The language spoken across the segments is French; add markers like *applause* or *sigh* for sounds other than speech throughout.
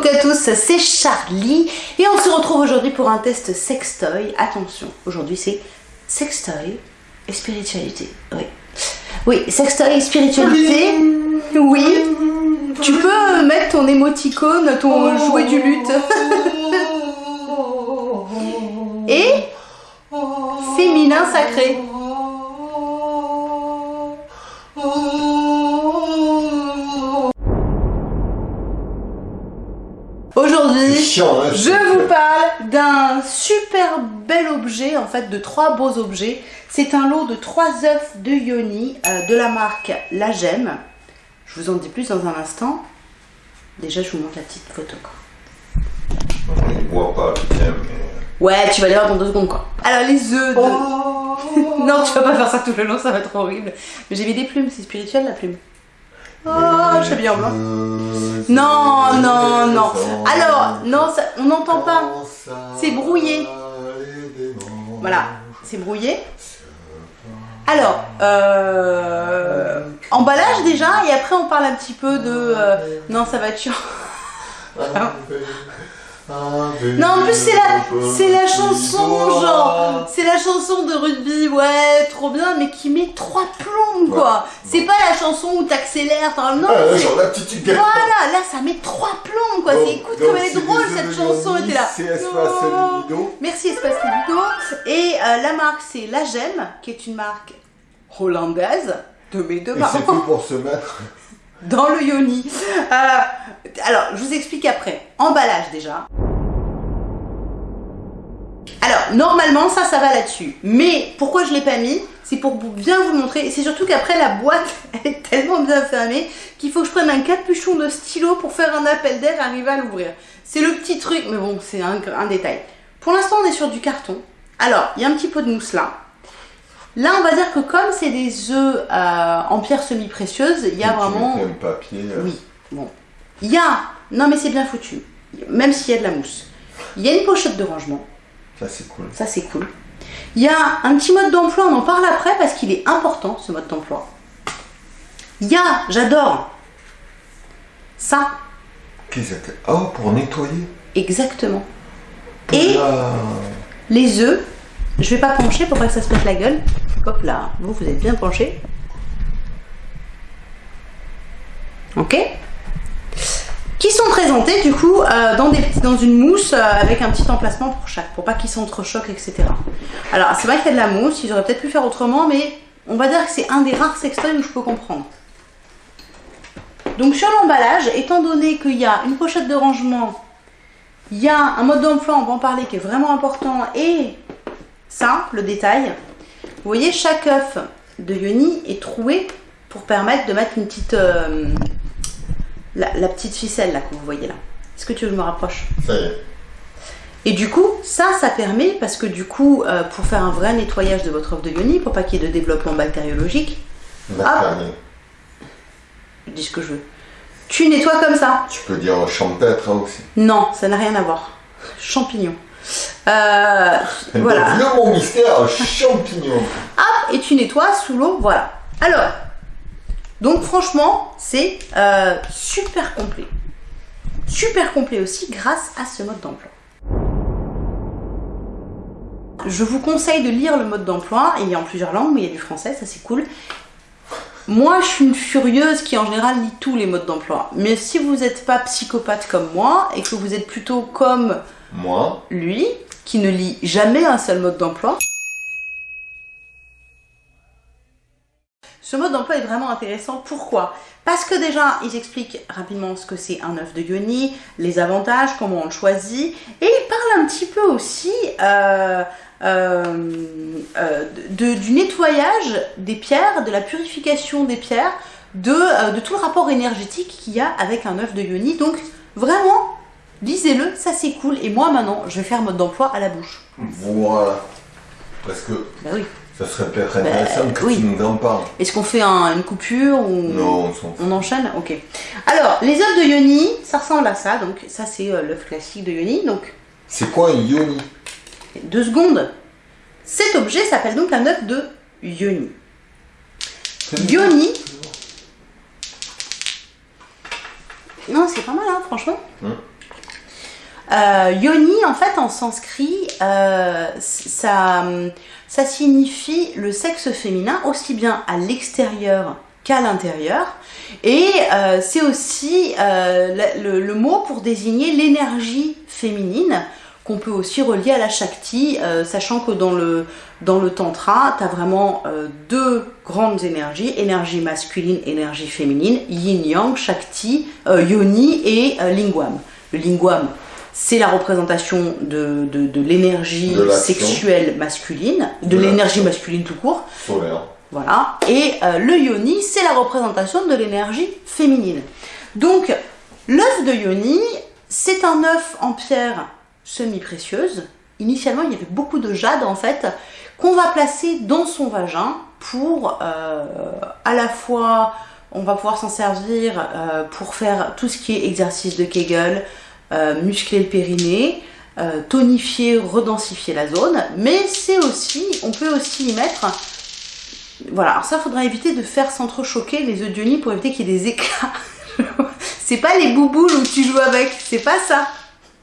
coucou à tous, c'est Charlie et on se retrouve aujourd'hui pour un test sextoy. Attention, aujourd'hui c'est sextoy et spiritualité. Oui, oui sextoy et spiritualité. Oui, tu peux mettre ton émoticône, ton jouet du lutte. *laughs* et féminin sacré. Aujourd'hui, hein, je vous parle d'un super bel objet, en fait de trois beaux objets. C'est un lot de trois œufs de Yoni euh, de la marque La Gemme. Je vous en dis plus dans un instant. Déjà, je vous montre la petite photo. Quoi. On ne voit pas, mais... Ouais, tu vas les voir dans deux secondes quoi. Alors les œufs de... *laughs* non, tu vas pas faire ça tout le long, ça va être horrible. Mais j'ai mis des plumes, c'est spirituel la plume. Oh, je bien en blanc. Non, non, non. Alors, non, on n'entend pas. C'est brouillé. Voilà, c'est brouillé. Alors, euh, emballage déjà, et après on parle un petit peu de... euh, non, ça va être chiant. *laughs* Non, en plus c'est la, c'est la chanson, genre, c'est la chanson de rugby, ouais, trop bien, mais qui met trois plombs, quoi. C'est pas la chanson où t'accélères, non, Ah, genre la petite voilà, là ça met trois plombs, quoi. C'est écoute comme elle est drôle cette chanson, était là. c'est Espace. Libido. Merci Espace Libido. Et euh, la marque c'est La Gemme, qui est une marque hollandaise de mes deux Et c'est tout pour se mettre. *laughs* dans le yoni. Euh, alors, je vous explique après. Emballage déjà. Alors, normalement, ça, ça va là-dessus. Mais pourquoi je l'ai pas mis? C'est pour bien vous montrer. C'est surtout qu'après, la boîte, *laughs* elle est tellement bien fermée qu'il faut que je prenne un capuchon de stylo pour faire un appel d'air et arriver à l'ouvrir. C'est le petit truc, mais bon, c'est un, un détail. Pour l'instant, on est sur du carton. Alors, il y a un petit peu de mousse là. Là, on va dire que comme c'est des œufs euh, en pierre semi-précieuse, il y a Tu vraiment... papier. euh, Oui, bon. Il y a, non mais c'est bien foutu, même s'il y a de la mousse. Il y a une pochette de rangement, Ça, c'est cool. ça c'est cool. Il y a un petit mode d'emploi, on en parle après parce qu'il est important ce mode d'emploi. Il y a, j'adore, ça, Qu'est-ce que Oh, pour nettoyer? exactement. Et les œufs, je vais pas pencher pour pas que ça se mette la gueule. Hop là, vous, vous êtes bien penché. Ok Qui sont présentés du coup euh, dans une mousse euh, avec un petit emplacement pour chaque, pour pas qu'ils s'entrechoquent, etc. Alors c'est vrai qu'il y a de la mousse, ils auraient peut-être pu faire autrement, mais on va dire que c'est un des rares sextoys où je peux comprendre. Donc sur l'emballage, étant donné qu'il y a une pochette de rangement il y a un mode d'emploi, on va en parler, qui est vraiment important. Et ça, le détail. Vous voyez, chaque œuf de Yoni est troué pour permettre de mettre une petite... euh, la, la petite ficelle là que vous voyez là. Est-ce que tu veux que je me rapproche? Ça y est. Et du coup, ça, ça permet, parce que du coup, euh, pour faire un vrai nettoyage de votre œuf de Yoni, pour pas qu'il y ait de développement bactériologique, Macaroni. je dis ce que je veux. Tu nettoies comme ça. Tu peux dire champêtre hein, aussi. Non, ça n'a rien à voir. Champignons. Euh, voilà. Le mot mystère, champignon. Hop, et tu nettoies sous l'eau, voilà. Alors, donc franchement, c'est euh, super complet. Super complet aussi grâce à ce mode d'emploi. Je vous conseille de lire le mode d'emploi, il est en plusieurs langues, mais il y a du français, ça c'est cool. Moi, je suis une furieuse qui en général lit tous les modes d'emploi. Mais si vous n'êtes pas psychopathe comme moi et que vous êtes plutôt comme Moi, lui, qui ne lit jamais un seul mode d'emploi. Ce mode d'emploi est vraiment intéressant. Pourquoi? Parce que déjà, ils expliquent rapidement ce que c'est un œuf de Yoni, les avantages, comment on le choisit, et ils parlent un petit peu aussi euh, euh, euh, du nettoyage des pierres, de la purification des pierres, de, de tout le rapport énergétique qu'il y a avec un œuf de Yoni. Donc, vraiment, lisez-le, ça c'est cool. Et moi, maintenant, je vais faire mode d'emploi à la bouche. voilà. Parce que Bah oui. ça serait peut-être intéressant que oui. tu nous en parles. Est-ce qu'on fait un- une coupure ou Non, on s'en fout. on enchaîne Ok. Alors, les œufs de Yoni, ça ressemble à ça. Donc, ça c'est euh, l'œuf classique de Yoni. Donc, C'est quoi un yoni? deux secondes. Cet objet s'appelle donc un œuf de Yoni. Yoni. Non, c'est pas mal, hein, franchement. Hum. Euh, yoni, en fait, en sanskrit, euh, ça, signifie le sexe féminin aussi bien à l'extérieur qu'à l'intérieur. Et euh, c'est aussi le, mot pour désigner l'énergie féminine qu'on peut aussi relier à la Shakti, sachant que dans le, dans le Tantra, tu as vraiment deux grandes énergies, énergie masculine, énergie féminine, yin-yang, Shakti, euh, yoni et lingwam. Le lingwam, c'est la représentation de, de, de l'énergie sexuelle masculine, de, De l'énergie masculine tout court, Solaire. voilà. Et euh, le yoni, c'est la représentation de l'énergie féminine. Donc, l'œuf de yoni, c'est un œuf en pierre semi-précieuse. Initialement, il y avait beaucoup de jade, en fait, qu'on va placer dans son vagin pour, euh, à la fois, on va pouvoir s'en servir euh, pour faire tout ce qui est exercice de Kegel, euh, muscler le périnée, euh, tonifier, redensifier la zone, mais c'est aussi, on peut aussi y mettre voilà, alors ça, faudra éviter de faire s'entrechoquer les œufs de pour éviter qu'il y ait des éclats. *laughs* c'est pas les bouboules où tu joues avec, c'est pas ça.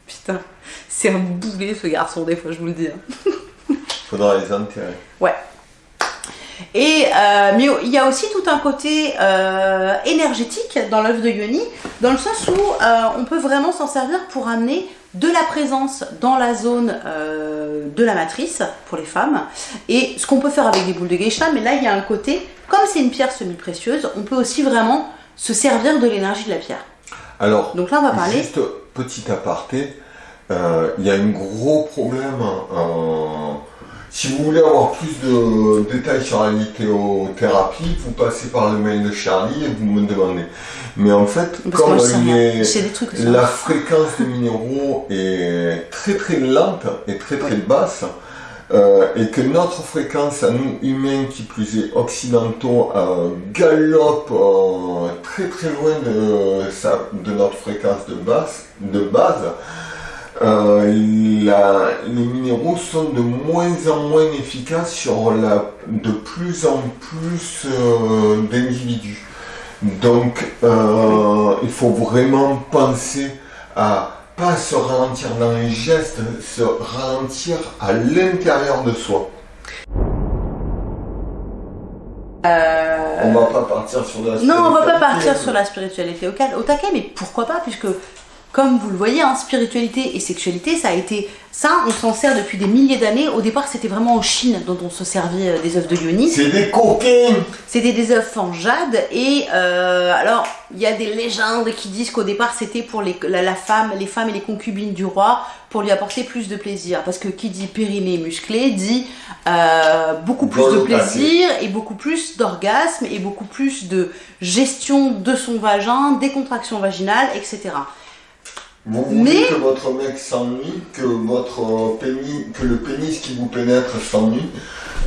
Putain, c'est un boulet ce garçon, des fois, je vous le dis. hein. Faudra les enterrer. Et euh, mais il y a aussi tout un côté euh, énergétique dans l'œuf de Yoni, dans le sens où euh, on peut vraiment s'en servir pour amener de la présence dans la zone euh, de la matrice pour les femmes. Et ce qu'on peut faire avec des boules de geisha, mais là il y a un côté, comme c'est une pierre semi-précieuse, on peut aussi vraiment se servir de l'énergie de la pierre. Alors, Donc là on va parler. juste petit aparté, euh, il y a un gros problème. euh, si vous voulez avoir plus de détails sur la lithéothérapie, vous passez par le mail de Charlie et vous me demandez. Mais en fait, Parce comme les- la fréquence des minéraux est très très lente et très très Oui. basse, euh, et que notre fréquence à nous humains, qui plus est occidentaux, euh, galope euh, très très loin de, de notre fréquence de base, de base euh, la- les minéraux sont de moins en moins efficaces sur la, de plus en plus euh, d'individus. Donc, euh, il faut vraiment penser à pas se ralentir dans les gestes, se ralentir à l'intérieur de soi. On va pas partir sur la Non, on va pas partir spiritualité. sur la spiritualité au, au taquet, mais pourquoi pas, puisque comme vous le voyez, hein, spiritualité et sexualité, ça a été ça, on s'en sert depuis des milliers d'années. Au départ, c'était vraiment en Chine dont on se servait euh, des œufs de yoni. C'est des coquins C'était des œufs en jade et euh, alors il y a des légendes qui disent qu'au départ c'était pour les, la, la femme, les femmes et les concubines du roi pour lui apporter plus de plaisir parce que qui dit périnée musclé dit euh, beaucoup plus de plaisir et beaucoup plus d'orgasme et beaucoup plus de gestion de son vagin, des contractions vaginales, etc. Vous voulez Mais- que votre mec s'ennuie, que votre pénis, que le pénis qui vous pénètre s'ennuie,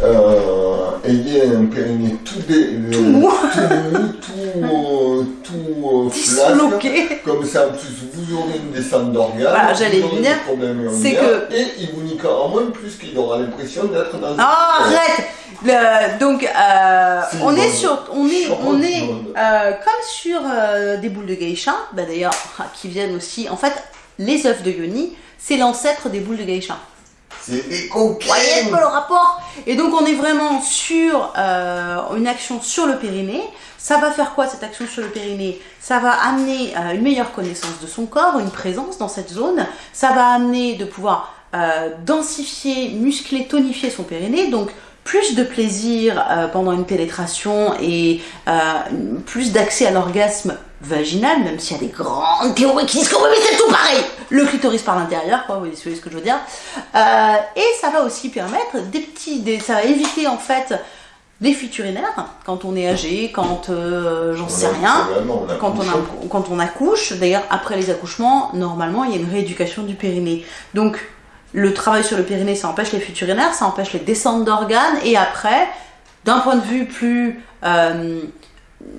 euh, ayez un périnée tout dé, le- Tout *laughs* mou. tout, euh, tout euh. Comme ça, en plus, vous aurez une descente d'orgasme. Voilà, j'allais venir. C'est que- Et il vous niquera moins plus qu'il aura l'impression d'être dans une- arrête Le- Donc, euh, on est sur, on est, on est euh, comme sur euh, des boules de geisha, bah d'ailleurs, *laughs* qui viennent aussi. En fait, les œufs de yoni, c'est l'ancêtre des boules de geisha. C'est Vous voyez un peu coquins le rapport? Et donc, on est vraiment sur une action sur le périnée. Ça va faire quoi cette action sur le périnée? Ça va amener une meilleure connaissance de son corps, une présence dans cette zone. Ça va amener de pouvoir densifier, muscler, tonifier son périnée. Donc, plus de plaisir euh, pendant une pénétration et euh, plus d'accès à l'orgasme vaginal, même s'il y a des grandes théories qui disent que oui, mais c'est tout pareil Le clitoris par l'intérieur, quoi, vous voyez ce que je veux dire. Euh, et ça va aussi permettre des petits... Des, ça va éviter, en fait, les fuites urinaires, quand on est âgé, quand euh, j'en sais rien quand on, a- quand on accouche, d'ailleurs après les accouchements, normalement il y a une rééducation du périnée. Donc le travail sur le périnée, ça empêche les fuites urinaires, ça empêche les descentes d'organes, et après, d'un point de vue plus euh,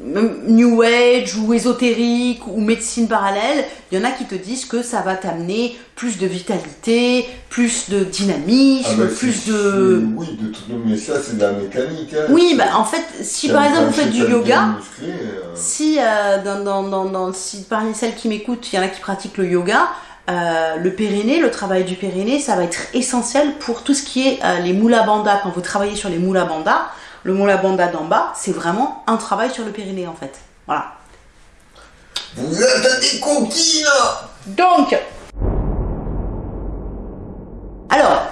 New Age ou ésotérique ou médecine parallèle, il y en a qui te disent que ça va t'amener plus de vitalité, plus de dynamisme, Ah bah, plus de... Oui, de tout, mais ça c'est de la mécanique. hein. Oui, bah en fait, si par exemple vous faites du yoga, musclé, euh, si, euh, dans, dans, dans, dans- si parmi celles qui m'écoutent, il y en a qui pratiquent le yoga, euh, le périnée, le travail du périnée, ça va être essentiel pour tout ce qui est euh, les moula banda. Quand vous travaillez sur les moula banda, le moula banda d'en bas, c'est vraiment un travail sur le périnée en fait. Voilà. Vous êtes des coquines Donc, alors,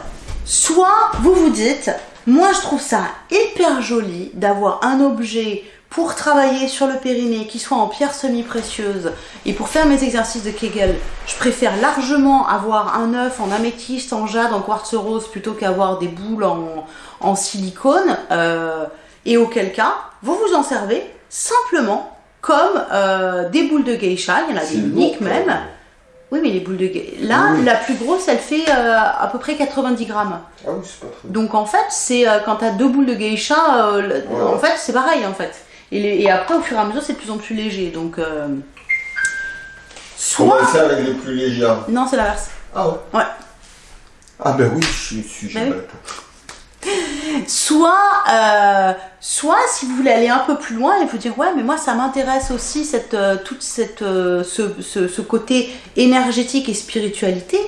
soit vous vous dites, moi je trouve ça hyper joli d'avoir un objet pour travailler sur le périnée qui soit en pierre semi-précieuse et pour faire mes exercices de Kegel, je préfère largement avoir un œuf en améthyste, en jade, en quartz rose plutôt qu'avoir des boules en, en silicone. euh, et auquel cas, vous vous en servez simplement comme euh, des boules de geisha, il y en a des uniques même. Oui, mais les boules de geisha. Là, Oui. la plus grosse, elle fait euh, à peu près 90 grammes. Ah oui, c'est pas très Donc en fait, c'est quand t'as deux boules de geisha, Ouais. en fait, c'est pareil en fait. Et, les- et après, au fur et à mesure, c'est de plus en plus léger. Donc, euh, soit. Ça avec les plus légers Non, c'est l'inverse. Ah ouais Ouais. Ah ben oui, je suis Ben oui. Soit, euh, soit si vous voulez aller un peu plus loin et vous dire ouais mais moi ça m'intéresse aussi cette euh, toute cette euh, ce, ce, ce côté énergétique et spiritualité.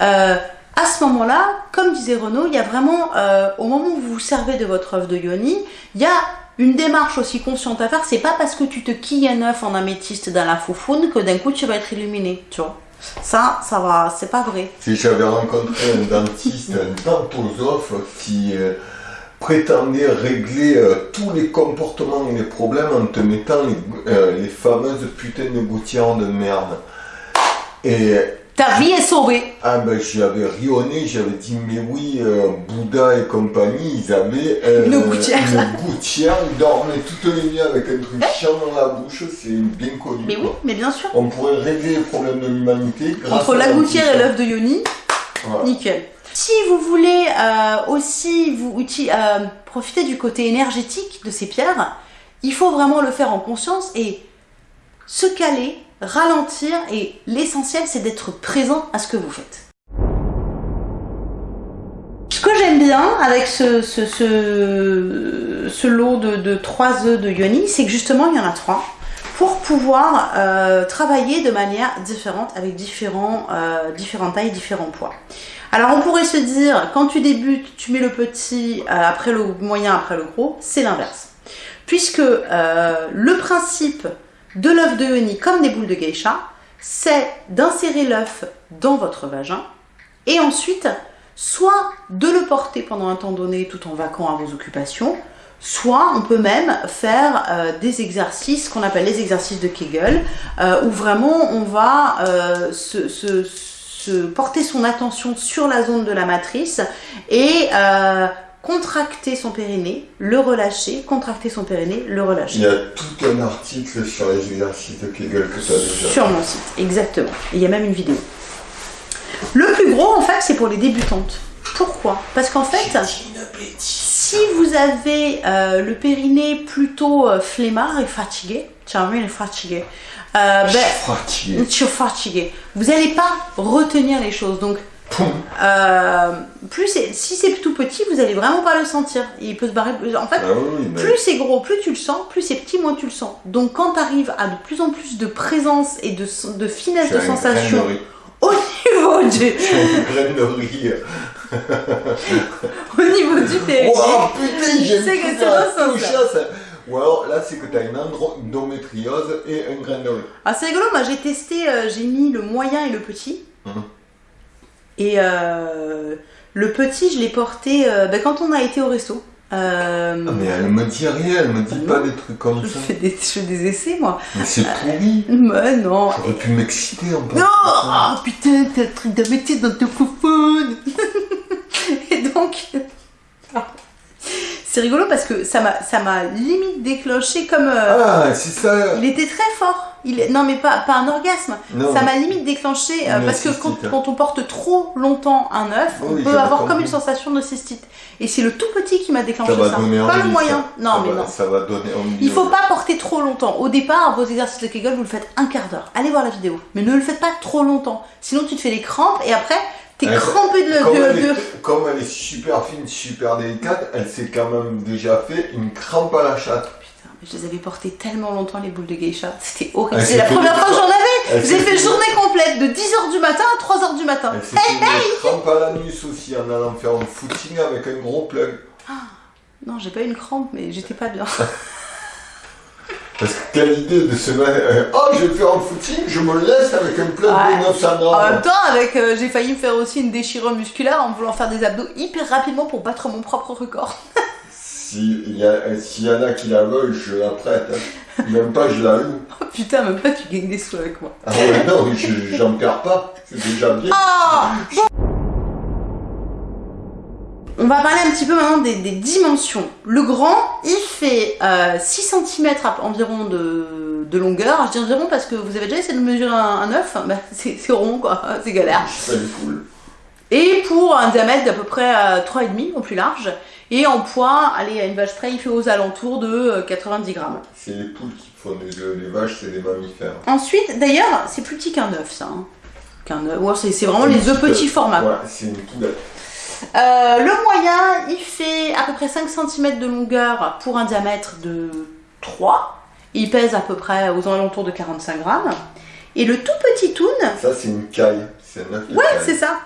à ce moment-là, comme disait Renaud, il y a vraiment au moment où vous vous servez de votre œuvre de yoni, il y a une démarche aussi consciente à faire. C'est pas parce que tu te quilles un œuf en améthyste dans la foufoune que d'un coup tu vas être illuminé, tu vois. Ça, ça va, c'est pas vrai. Si j'avais rencontré un dentiste, un dentosophe qui euh, prétendait régler euh, tous les comportements et les problèmes en te mettant les, euh, fameuses putains de gouttières de merde. Et Ta vie est sauvée. ah ben j'avais rionné, j'avais dit mais oui, euh, Bouddha et compagnie, ils avaient euh, Une gouttière. une gouttière, ils dormaient toutes les nuits avec un truc chiant dans la bouche, c'est bien connu. Mais oui, mais bien sûr. On pourrait régler les problèmes de l'humanité grâce Entre à la gouttière et l'œuf de Yoni, Voilà. nickel. Si vous voulez euh, aussi vous profiter du côté énergétique de ces pierres, il faut vraiment le faire en conscience et se caler, ralentir et l'essentiel c'est d'être présent à ce que vous faites. Ce que j'aime bien avec ce, lot de, de 3 œufs de Yoni, c'est que justement il y en a 3 pour pouvoir euh, travailler de manière différente avec différents, euh, différentes tailles, différents poids. Alors on pourrait se dire, quand tu débutes, tu mets le petit euh, après le moyen, après le gros, c'est l'inverse. Puisque le principe de l'œuf de Yoni, comme des boules de geisha, c'est d'insérer l'œuf dans votre vagin et ensuite soit de le porter pendant un temps donné tout en vaquant à vos occupations, soit on peut même faire euh, des exercices qu'on appelle les exercices de Kegel, euh, où vraiment on va euh, se, se- porter son attention sur la zone de la matrice et contracter son périnée, le relâcher, contracter son périnée, le Il relâcher. y a tout un article sur les exercices de Kegel que tu as déjà. Sur mon site, exactement. Et il y a même une vidéo. Le plus gros, en fait, c'est pour les débutantes. Pourquoi? Parce qu'en fait, si vous avez euh, le périnée plutôt euh, flemmard et fatigué, tiens, oui, il est fatigué, euh, Je ben, suis fatigué. je suis fatigué. Vous n'allez pas retenir les choses. Donc. Euh, plus si c'est tout petit, vous allez vraiment pas le sentir. Il peut se barrer. En fait, Ah oui, mais plus c'est gros, plus tu le sens, plus c'est petit, moins tu le sens. Donc quand tu arrives à de plus en plus de présence et de, de finesse de sensation au *laughs* niveau du, de riz. *laughs* au niveau du périnée, Oh putain, j'ai ça. Ou alors là, c'est que tu as une endométriose et un grain de riz. Ah, c'est rigolo, moi j'ai testé, euh, j'ai mis le moyen et le petit. Mhm. Et euh, le petit, je l'ai porté euh, ben, quand on a été au resto. Euh, Ah, mais elle me dit rien, elle me dit pas non. des trucs comme je, ça. fais des, je fais des essais, moi. Mais c'est pourri. Mais non. J'aurais pu m'exciter en Non parlant de ça. Ah putain, t'as un truc d'améthyste dans ton foufoune *laughs* Et donc... *laughs* C'est rigolo parce que ça m'a ça m'a limite déclenché comme... euh, Ah, c'est ça. Il était très fort. Il Non mais pas, pas un orgasme. Non, Ça m'a limite déclenché euh, parce que cystite. quand, quand on porte trop longtemps un œuf, on peut avoir comme une sensation de cystite. Et c'est le tout petit qui m'a déclenché ça Pas le moyen. ça. Non Ça mais va- non. Ça va donner. Il faut pas porter trop longtemps. Au départ, vos exercices de Kegel, vous le faites un quart d'heure. Allez voir la vidéo. Mais ne le faites pas trop longtemps. Sinon, tu te fais les crampes et après, t'es Ouais, crampé de, Comme, de- elle de- est, comme elle est super fine, super délicate, elle s'est quand même déjà fait une crampe à la chatte. Putain, je les avais portées tellement longtemps les boules de geisha, c'était horrible. Ah, c'est la première fois que j'en avais. Elle avez fait journée complète de 10h du matin à 3h du matin. Elle s'est fait une crampe à l'anus aussi en allant faire un footing avec un gros plug. Non, j'ai pas eu une crampe, mais j'étais pas bien. *laughs* Parce que quelle idée de se mettre. euh, oh, je vais faire un footing, je me laisse avec un plug Ouais. de 900 En grammes. même temps, avec, euh, j'ai failli me faire aussi une déchirure musculaire en voulant faire des abdos hyper rapidement pour battre mon propre record. *laughs* S'il y, s'il y en a qui la veulent, je la prête. hein. Même pas, je la loue. Oh, putain, même pas tu gagnes des sous avec moi. Ah ouais, non, je- j'en perds pas. C'est déjà bien. Ah On va parler un petit peu maintenant des, des dimensions. Le grand, il fait euh, 6 cm environ de, de longueur. Je dis environ parce que vous avez déjà essayé de mesurer un, un œuf, *laughs* bah, c'est rond quoi, *laughs* c'est galère. Et pour un diamètre d'à peu près euh, 3,5 au plus large. Et en poids, allez, à une vache près, il fait aux alentours de euh, 90 grammes. C'est les poules qui font des œufs, les vaches, c'est des mammifères. Ensuite, d'ailleurs, c'est plus petit qu'un œuf, ça. hein. Qu'un œuf. Ouais, c'est vraiment les œufs petits formats. Ouais, c'est une poulette. Euh, le moyen, il fait à peu près 5 cm de longueur pour un diamètre de 3. Il pèse à peu près aux alentours de 45 grammes. Et le tout petit toon, Ça, c'est une caille. C'est ouais, c'est ça.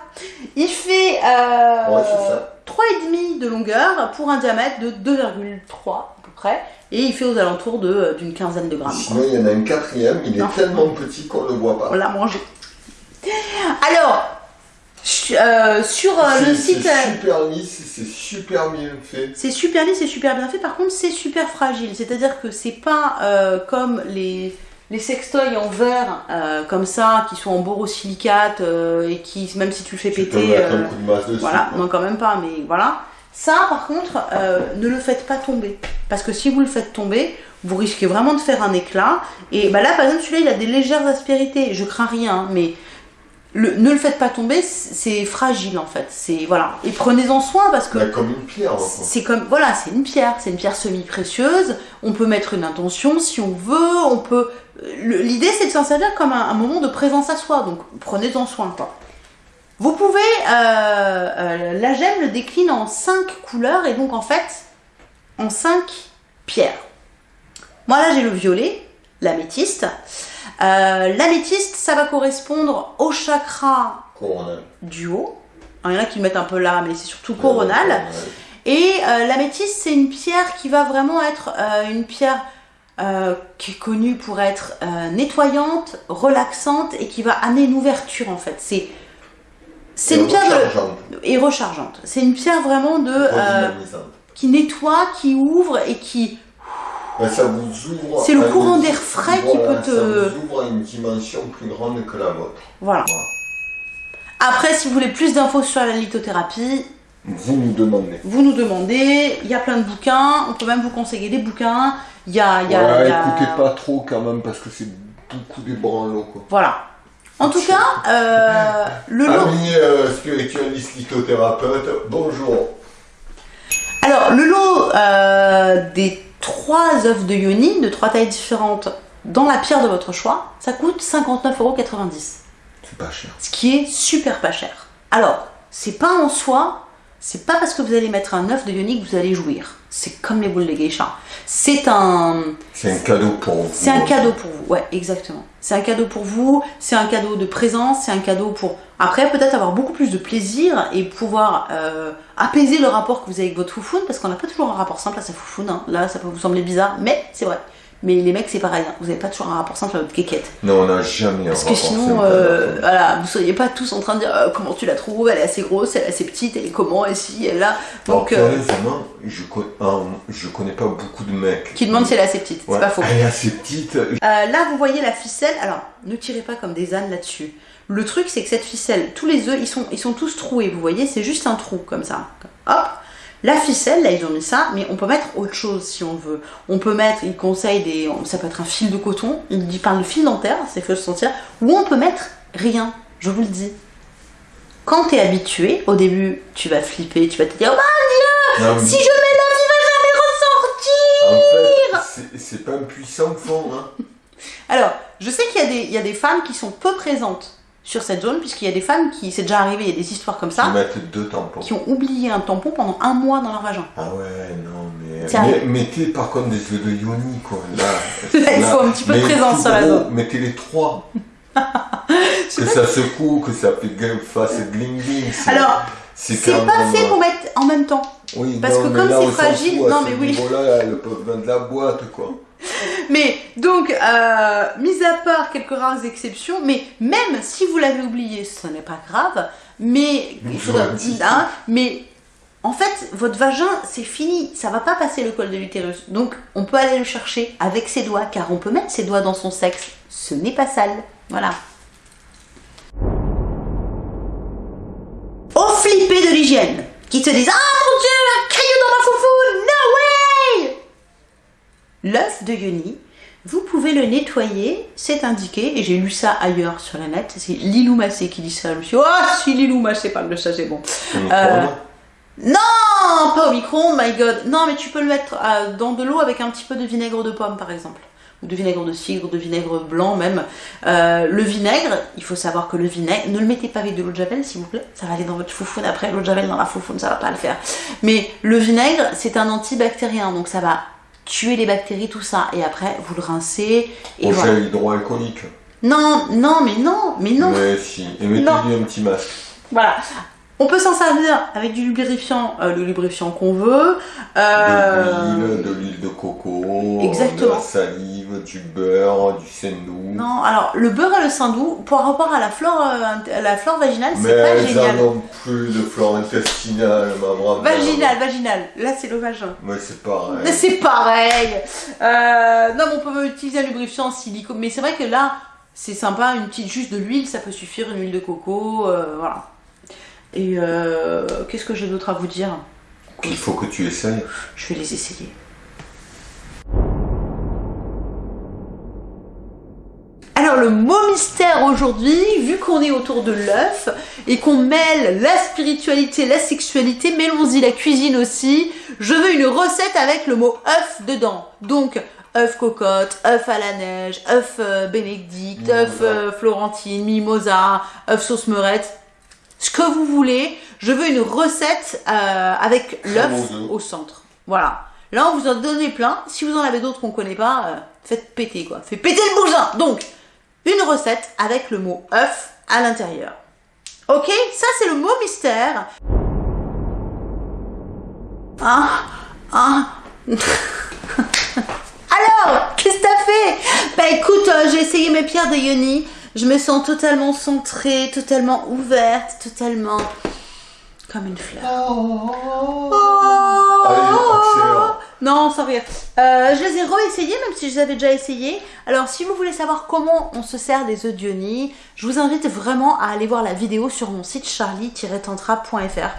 Il fait euh, Ouais, c'est ça. 3,5 de longueur pour un diamètre de 2,3 à peu près. Et il fait aux alentours de- euh, d'une quinzaine de grammes. Sinon, il y en a un quatrième, il est tellement petit qu'on ne le voit On pas. l'a mangé. Alors, euh, sur euh, le site. C'est euh, super lisse, c'est super bien fait. C'est super lisse, c'est super bien fait. Par contre, c'est super fragile. C'est-à-dire que c'est pas euh, comme les, les sextoys en verre, comme ça, qui sont en borosilicate et qui, même si tu le fais Tu péter, mettre un coup de masse dessus. voilà, quoi. non quand même pas, mais voilà. Ça, par contre, ne le faites pas tomber. Parce que si vous le faites tomber, vous risquez vraiment de faire un éclat. Et bah là, par exemple, celui-là, il a des légères aspérités. Je crains rien, hein, mais le- ne le faites pas tomber, c'est fragile en fait. C'est voilà. Et prenez-en soin parce que comme une pierre. c'est comme voilà, c'est une pierre, c'est une pierre semi-précieuse. On peut mettre une intention si on veut. On peut. le- L'idée c'est de s'en servir comme un, un moment de présence à soi. Donc prenez-en soin quoi. Vous pouvez, euh, euh, la gemme le décline en cinq couleurs et donc en fait en cinq pierres. Moi là j'ai le violet, l'améthyste. Euh, l'améthyste ça va correspondre au chakra Coronal. du haut. Alors, Il y en a qui le mettent un peu là, mais c'est surtout coronal. Et euh, l'améthyste, c'est une pierre qui va vraiment être euh, une pierre qui est connue pour être nettoyante, relaxante et qui va amener une ouverture en fait. C'est c'est une pierre de, et rechargeante. C'est une pierre vraiment de qui nettoie, qui ouvre et qui Ben, ça vous ouvre. C'est le courant d'air frais qui Voilà, peut te- Ça vous ouvre à une dimension plus grande que la vôtre. voilà. Voilà. Après, si vous voulez plus d'infos sur la lithothérapie, Vous nous demandez. vous nous demandez. Il y a plein de bouquins. On peut même vous conseiller des bouquins. Il y a, y a- y écoutez pas trop quand même parce que c'est beaucoup des branlots quoi. Voilà. En tout cas, euh, le lot. Euh, spiritualistes lithothérapeutes, bonjour. Alors, le lot euh, des trois œufs de yoni, de trois tailles différentes, dans la pierre de votre choix, ça coûte 59,90€. C'est pas cher. Ce qui est super pas cher. Alors, c'est pas en soi, c'est pas parce que vous allez mettre un œuf de yoni que vous allez jouir. C'est comme les boules de geisha. C'est un, C'est un cadeau pour vous. c'est un cadeau pour vous. Ouais, exactement. C'est un cadeau pour vous. C'est un cadeau de présence. C'est un cadeau pour après peut-être avoir beaucoup plus de plaisir et pouvoir euh, apaiser le rapport que vous avez avec votre foufoune parce qu'on n'a pas toujours un rapport simple à sa foufoune. hein. Là, ça peut vous sembler bizarre, mais c'est vrai. Mais les mecs, c'est pareil. hein. Vous n'avez pas toujours un rapport simple à votre quéquette. Non, on n'a jamais Parce un que rapport sinon, simple euh, avec la voilà, vous seriez pas tous en train de dire euh, comment tu la trouves, elle est assez grosse, elle est assez petite, elle est comment, et si, elle est là. Alors, Donc, euh, je, con- euh, je connais pas beaucoup de mecs. qui demande si elle est assez petite, Ouais, c'est pas faux. Elle est assez petite. Euh, là, vous voyez la ficelle. Alors, ne tirez pas comme des ânes là-dessus. Le truc, c'est que cette ficelle, tous les œufs, ils sont, ils sont tous troués. Vous voyez, c'est juste un trou comme ça. Hop. La ficelle, là, ils ont mis ça, mais on peut mettre autre chose si on veut. On peut mettre, il conseille des, ça peut être un fil de coton. Il dit parle de fil dentaire, c'est se sentir. Ou on peut mettre rien. Je vous le dis. Quand t'es habitué, au début, tu vas flipper, tu vas te dire, oh, Non, mais- si je mets l'œuf, il va jamais ressortir. En fait, c'est- pas un puissant fond. Hein. Alors, je sais qu'il y a des femmes qui sont peu présentes sur cette zone, puisqu'il y a des femmes qui, c'est déjà arrivé, il y a des histoires comme ça, mettent deux tampons. qui ont oublié un tampon pendant un mois dans leur vagin. Ah ouais, non, mais. Mais mettez par contre des œufs de yoni, quoi. Là, *laughs* Là, il faut un petit peu de présence sur la zone. Mettez les trois. *laughs* que ça secoue, que ça fait gueule, fasse gling gling. c'est- Alors, c'est pas fait pour mettre en même temps. Oui, parce non, que comme là, c'est fragile- non, mais oui. niveau-là, elles peuvent vendre la boîte, quoi. Mais donc, euh, mis à part quelques rares exceptions, mais même si vous l'avez oublié, ce n'est pas grave. Mais il faudra, hein, mais en fait, votre vagin, c'est fini, ça va pas passer le col de l'utérus. Donc, on peut aller le chercher avec ses doigts, car on peut mettre ses doigts dans son sexe. Ce n'est pas sale. Voilà. Au flippé de l'hygiène, qui se disent Ah mon dieu, un caillou dans ma foufoune, L'œuf de Yoni, vous pouvez le nettoyer, c'est indiqué, et j'ai lu ça ailleurs sur la net, c'est Lilou Massé qui dit ça. Je me suis dit, oh, si Lilou Massé parle de ça, c'est bon. Euh. Non, pas au micro my god. Non, mais tu peux le mettre euh, dans de l'eau avec un petit peu de vinaigre de pomme, par exemple. Ou de vinaigre de cidre, de vinaigre blanc même. Euh, le vinaigre, il faut savoir que le vinaigre, ne le mettez pas avec de l'eau de javel, s'il vous plaît. Ça va aller dans votre foufoune après. L'eau de javel dans la foufoune, ça va pas le faire. Mais le vinaigre, c'est un antibactérien, donc ça va tuer les bactéries, tout ça. Et après, vous le rincez. Et Au voilà. gel hydroalcoolique. Non, non, mais non, mais non. Mais si. Et mettez-lui un petit masque. Voilà. On peut s'en servir avec du lubrifiant, euh, le lubrifiant qu'on veut. Euh, De l'huile, de l'huile de coco, Exactement. de la salive, du beurre, du sendou. Non, alors le beurre et le saindoux, par rapport à la flore, euh, la flore vaginale, Mais c'est pas génial. en ont plus de flore intestinale, ma brave. Vaginal, vaginal. Là, c'est le vagin. Mais c'est pareil. Mais C'est pareil. Non, mais on peut utiliser un lubrifiant en silicone, mais c'est vrai que là, c'est sympa, une petite juste de l'huile, ça peut suffire, une huile de coco, voilà. Et euh, qu'est-ce que j'ai d'autre à vous dire? Il faut que tu essayes. Je vais les essayer. Alors le mot mystère aujourd'hui, vu qu'on est autour de l'œuf et qu'on mêle la spiritualité, la sexualité, mêlons-y la cuisine aussi. Je veux une recette avec le mot œuf dedans. Donc œuf cocotte, œuf à la neige, œuf euh, bénédicte, œuf euh, florentine, mimosa, œuf sauce meurette. Ce que vous voulez, je veux une recette euh, avec l'œuf au centre. Voilà. Là, on vous en donne plein. Si vous en avez d'autres qu'on connaît pas, euh, faites péter quoi. Faites péter le bousin. Donc, une recette avec le mot œuf à l'intérieur. Ok, ça c'est le mot mystère. Ah, *laughs* ah. Alors, qu'est-ce que t'as fait? Bah écoute, euh, j'ai essayé mes pierres de Yoni. Je me sens totalement centrée, totalement ouverte, totalement comme une fleur. Allez, accélère. Non, sans rire. Euh, je les ai réessayés, même si je les avais déjà essayés. Alors, si vous voulez savoir comment on se sert des œufs d'Ioni, je vous invite vraiment à aller voir la vidéo sur mon site charlie-tantra.fr.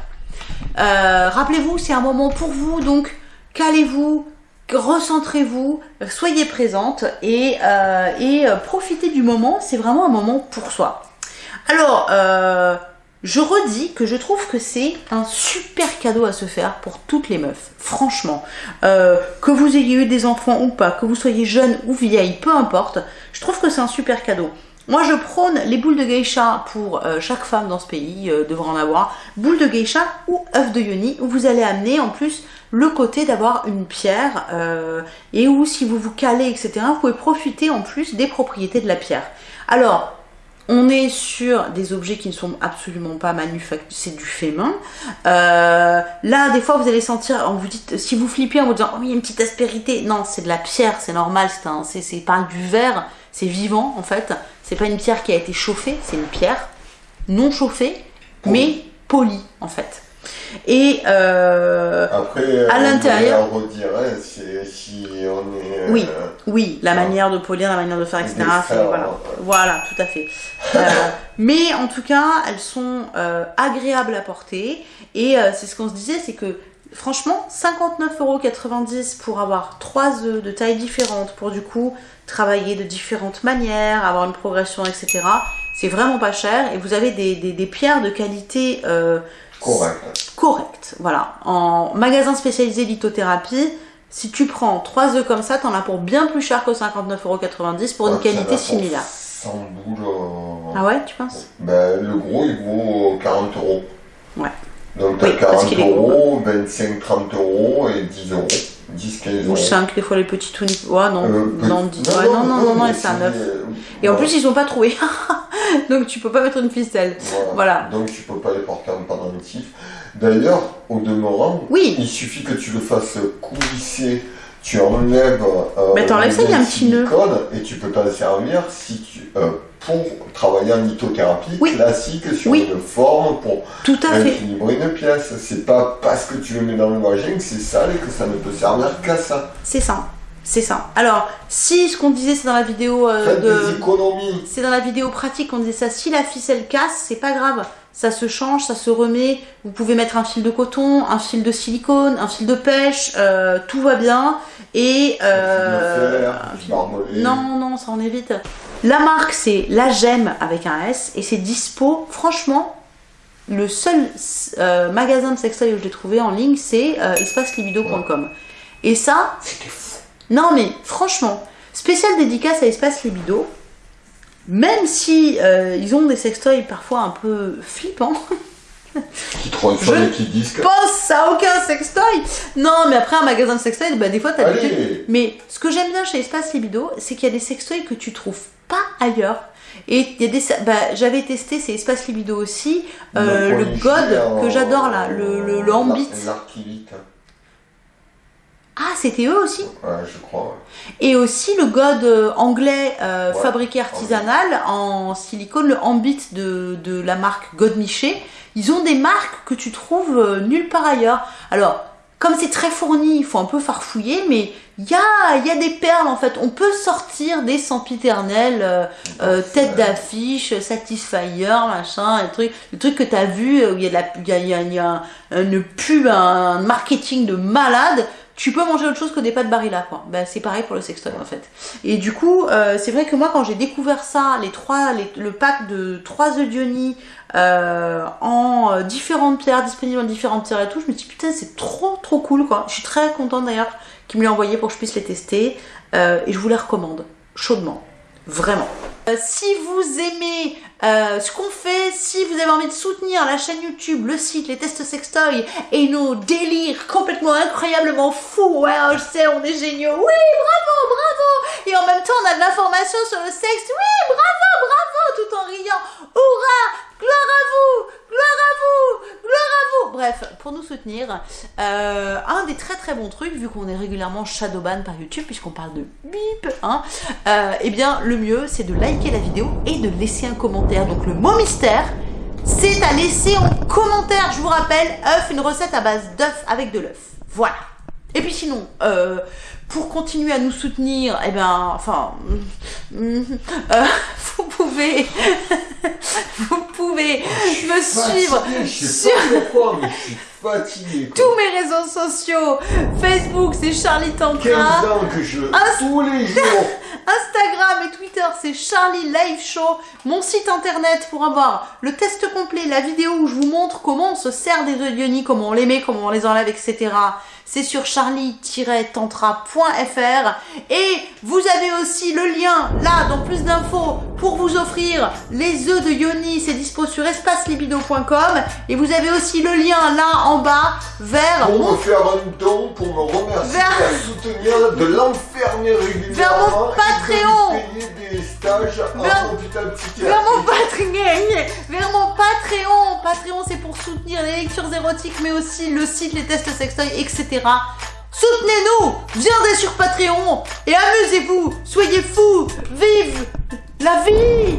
Euh, Rappelez-vous, c'est un moment pour vous, donc calez-vous, recentrez-vous, soyez présente et, euh, euh, profitez du moment. C'est vraiment un moment pour soi. Alors, euh, je redis que je trouve que c'est un super cadeau à se faire pour toutes les meufs. Franchement, que vous ayez eu des enfants ou pas, que vous soyez jeune ou vieille, peu importe, je trouve que c'est un super cadeau. Moi, je prône les boules de geisha pour chaque femme dans ce pays, euh, devrait en avoir. Boules de geisha ou œufs de yoni, où vous allez amener en plus le côté d'avoir une pierre, euh, et où si vous vous calez, etc., vous pouvez profiter en plus des propriétés de la pierre. Alors, on est sur des objets qui ne sont absolument pas manufacturés, c'est du fait main. Euh, là, des fois, vous allez sentir, on vous dit, si vous flippez en vous disant, oh, il y a une petite aspérité. Non, c'est de la pierre, c'est normal, c'est un- c'est c'est pas du verre, c'est vivant en fait. C'est pas une pierre qui a été chauffée, c'est une pierre non chauffée, mais polie en fait. Et euh, Après, À on l'intérieur. c'est si on est. Oui. euh, Oui, la Ah. manière de polir, la manière de faire, etc. Voilà. ouais. voilà, tout à fait. *laughs* Euh, mais en tout cas, elles sont euh, agréables à porter. Et euh, c'est ce qu'on se disait, c'est que franchement, 59,90€ pour avoir trois œufs de tailles différentes, pour du coup travailler de différentes manières, avoir une progression, etc. C'est vraiment pas cher. Et vous avez des, des- des pierres de qualité euh, Correct. correcte. Voilà. En magasin spécialisé lithothérapie, si tu prends 3 œufs comme ça, t'en as pour bien plus cher que 59,90€ pour une Ouais, qualité similaire. 100 boules, euh, Ah ouais, tu penses? Ben, le gros, il vaut 40 euros. Ouais. Donc, t'as Oui, parce 40 qu'il est gros. euros, 25, 30 euros et 10 euros. 10, 15 euros. Ou 5, des fois les Ouais, non, Euh, non, 10. Ouais, non, non, non, non, mais et c'est un c'est- 9. euh, Et en plus, ils sont pas troués. *laughs* Donc tu peux pas mettre une ficelle. Voilà. Donc tu peux pas les porter en pendentif. D'ailleurs, au demeurant, Oui. il suffit que tu le fasses coulisser, tu enlèves euh, Mais t'enlèves ça, il y a un petit nœud. et tu peux t'en servir si tu, euh, pour travailler en lithothérapie Oui. classique sur Oui. une forme pour Tout à fait. équilibrer une pièce. C'est pas parce que tu le mets dans le vagin que c'est sale et que ça ne peut servir qu'à ça. C'est ça. C'est ça. Alors, si ce qu'on disait, c'est dans la vidéo euh, de. C'est dans la vidéo pratique qu'on disait ça. Si la ficelle casse, c'est pas grave. Ça se change, ça se remet. Vous pouvez mettre un fil de coton, un fil de silicone, un fil de pêche. euh, tout va bien. Et. euh, un fil de fer, du barbelé. Non, non, ça en évite. La marque, c'est La Gemme avec un S et c'est dispo. Franchement, le seul euh, magasin de sextoy où je l'ai trouvé en ligne, c'est espacelibido.com. Et ça, C'était fou. non mais franchement, spécial dédicace à Espace Libido. Même si euh, ils ont des sextoys parfois un peu flippants, Qui transforme Je qui disque. pense à aucun sextoy. Non, mais après un magasin de sextoy, bah, des fois t'as. Allez Mais ce que j'aime bien chez Espace Libido, c'est qu'il y a des sextoys que tu trouves pas ailleurs. Et il y a des, bah, j'avais testé, c'est Espace Libido aussi, euh, le God en- que j'adore là, le, le, le Ambit. C'était eux aussi. Ouais, je crois. Et aussi le God euh, anglais euh, Ouais, fabriqué artisanal en silicone, le Ambit de, de la marque God Miché. Ils ont des marques que tu trouves euh, nulle part ailleurs. Alors, comme c'est très fourni, il faut un peu farfouiller, mais il y a, y a des perles en fait. On peut sortir des sempiternels, euh, euh, tête d'affiche, Satisfyer, machin, le truc, le truc que tu as vu où il y a, de la, y a, y a une pub, un marketing de malade. Tu peux manger autre chose que des pâtes Barilla, quoi. Ben, c'est pareil pour le sextoy, en fait. Et du coup, euh, c'est vrai que moi, quand j'ai découvert ça, les trois, le pack de trois œufs d'Ioni euh, en euh, différentes pierres, disponibles en différentes pierres et tout, je me dis putain, c'est trop trop cool, quoi. Je suis très contente d'ailleurs qu'il me l'ait envoyé pour que je puisse les tester. Euh, et je vous les recommande chaudement. Vraiment. Si vous aimez euh, ce qu'on fait, si vous avez envie de soutenir la chaîne YouTube, le site, les tests sextoy et nos délires complètement incroyablement fous, ouais, je sais, on est géniaux, oui, bravo, bravo. Et en même temps, on a de l'information sur le sexe, oui, bravo, bravo, tout en riant, hurrah, gloire à vous, gloire à vous, gloire à vous Bref, pour nous soutenir, euh, un des très très bons trucs, vu qu'on est régulièrement shadowban par YouTube, puisqu'on parle de bip, hein, euh, eh bien, le mieux, c'est de liker la vidéo et de laisser un commentaire. Donc, le mot mystère, c'est à laisser en commentaire. Je vous rappelle, œuf, une recette à base d'œuf avec de l'œuf. Voilà. Et puis sinon, euh, pour continuer à nous soutenir, eh ben, enfin, euh, *laughs* vous pouvez, *laughs* vous pouvez me suivre Fatigué, je sais sur pas pourquoi, mais je suis fatigué. quoi. tous mes réseaux sociaux. Facebook, c'est Charlie 15 Tantra. ans que je. Inst- Tous les jours. *laughs* Instagram et Twitter, c'est Charlie Live Show. Mon site internet pour avoir le test complet, la vidéo où je vous montre comment on se sert des œufs d'Ioni, comment on les met, comment on les enlève, etc. C'est sur charlie-tantra.fr. Et vous avez aussi le lien là dans plus d'infos pour vous offrir les œufs de Yoni. C'est dispo sur espacelibido.com. Et vous avez aussi le lien là en bas vers Pour mon me faire un don, pour me remercier, Vers- soutenir, de l'enfermer régulièrement. Vers mon Patreon. des stages Vers- en hôpital psychiatrique. Vers mon Patreon, vers mon Patreon. Patreon, c'est pour soutenir les lectures érotiques, mais aussi le site, les tests sextoy, etc. Soutenez-nous, viendez sur Patreon et amusez-vous, soyez fous, vive la vie